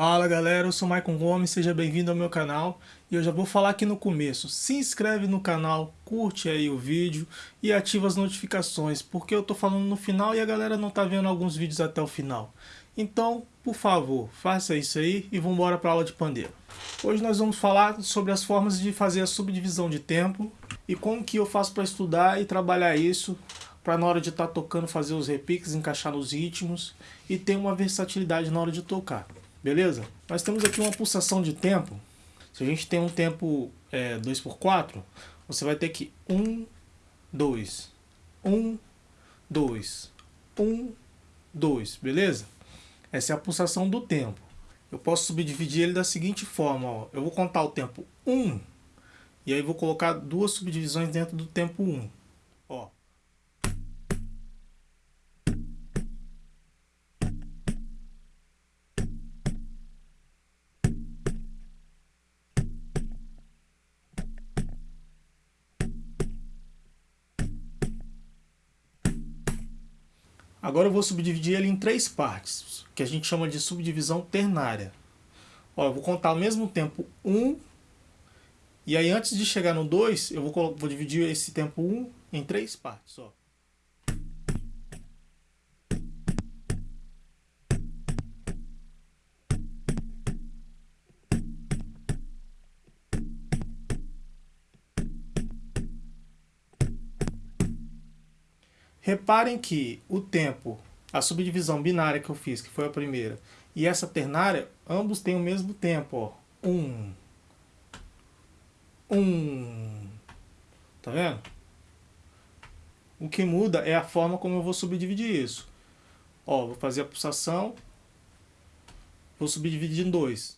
Fala galera, eu sou Maicon Gomes, seja bem-vindo ao meu canal e eu já vou falar aqui no começo, se inscreve no canal, curte aí o vídeo e ativa as notificações, porque eu tô falando no final e a galera não tá vendo alguns vídeos até o final. Então, por favor, faça isso aí e vamos embora para aula de pandeiro. Hoje nós vamos falar sobre as formas de fazer a subdivisão de tempo e como que eu faço para estudar e trabalhar isso para na hora de estar tá tocando fazer os repiques, encaixar nos ritmos e ter uma versatilidade na hora de tocar. Beleza? Nós temos aqui uma pulsação de tempo. Se a gente tem um tempo é, 2x4, você vai ter que 1, 2, 1, 2, 1, 2, beleza? Essa é a pulsação do tempo. Eu posso subdividir ele da seguinte forma, ó. eu vou contar o tempo 1, e aí vou colocar duas subdivisões dentro do tempo 1. Ó. Agora eu vou subdividir ele em três partes, que a gente chama de subdivisão ternária. Ó, eu vou contar ao mesmo tempo 1, um, e aí antes de chegar no 2, eu vou, vou dividir esse tempo 1 um em três partes. Ó. Reparem que o tempo, a subdivisão binária que eu fiz, que foi a primeira, e essa ternária, ambos têm o mesmo tempo, ó. Um. Um. Tá vendo? O que muda é a forma como eu vou subdividir isso. Ó, vou fazer a pulsação, vou subdividir em dois.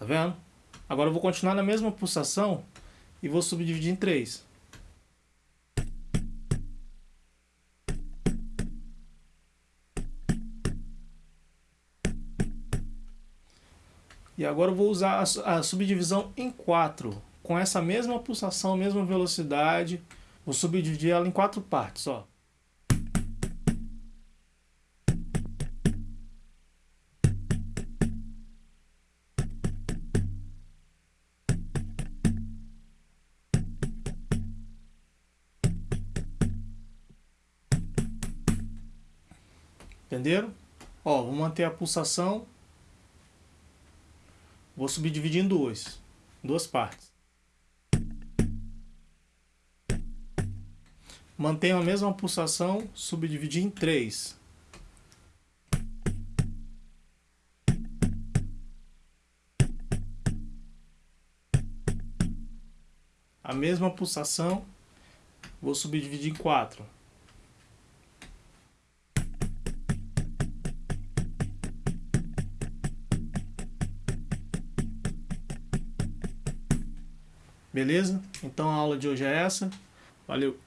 Tá vendo? Agora eu vou continuar na mesma pulsação e vou subdividir em três. E agora eu vou usar a subdivisão em quatro, com essa mesma pulsação, mesma velocidade. Vou subdividir ela em quatro partes, ó. Entenderam? Ó, vou manter a pulsação. Vou subdividir em duas. Duas partes. Mantenho a mesma pulsação, subdividir em três. A mesma pulsação, vou subdividir em quatro. Beleza? Então a aula de hoje é essa. Valeu!